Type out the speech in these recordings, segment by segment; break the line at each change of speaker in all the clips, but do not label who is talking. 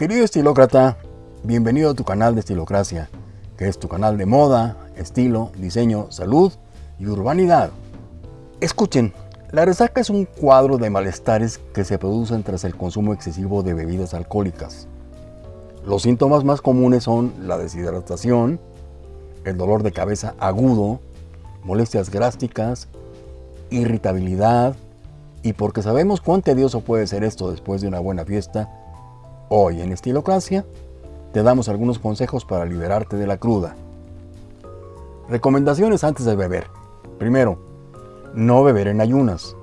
Querido estilócrata, bienvenido a tu canal de Estilocracia, que es tu canal de moda, estilo, diseño, salud y urbanidad. Escuchen, la resaca es un cuadro de malestares que se producen tras el consumo excesivo de bebidas alcohólicas. Los síntomas más comunes son la deshidratación, el dolor de cabeza agudo, molestias grásticas, irritabilidad, y porque sabemos cuán tedioso puede ser esto después de una buena fiesta, hoy en Estilocracia te damos algunos consejos para liberarte de la cruda. Recomendaciones antes de beber. Primero, no beber en ayunas.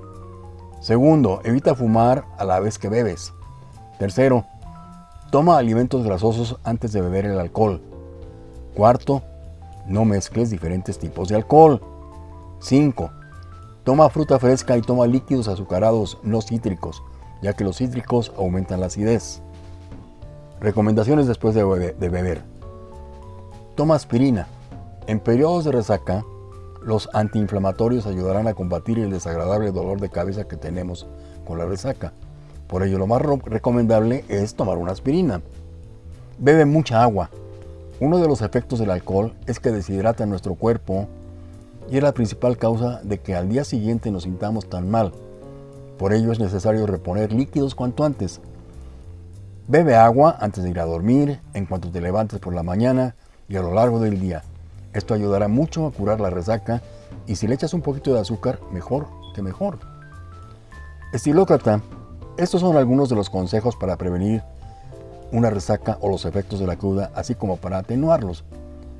Segundo, evita fumar a la vez que bebes. Tercero, toma alimentos grasosos antes de beber el alcohol. Cuarto, no mezcles diferentes tipos de alcohol. 5. Toma fruta fresca y toma líquidos azucarados no cítricos, ya que los cítricos aumentan la acidez. Recomendaciones después de, beber. Toma aspirina. En periodos de resaca, los antiinflamatorios ayudarán a combatir el desagradable dolor de cabeza que tenemos con la resaca. Por ello, lo más recomendable es tomar una aspirina. Bebe mucha agua. Uno de los efectos del alcohol es que deshidrata nuestro cuerpo y es la principal causa de que al día siguiente nos sintamos tan mal. Por ello es necesario reponer líquidos cuanto antes. Bebe agua antes de ir a dormir, en cuanto te levantes por la mañana y a lo largo del día. Esto ayudará mucho a curar la resaca y si le echas un poquito de azúcar, mejor que mejor. Estilócrata, estos son algunos de los consejos para prevenir una resaca o los efectos de la cruda, así como para atenuarlos.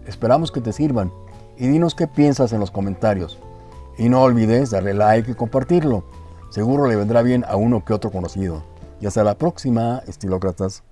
Esperamos que te sirvan y dinos qué piensas en los comentarios. Y no olvides darle like y compartirlo. Seguro le vendrá bien a uno que otro conocido. Y hasta la próxima, estilócratas.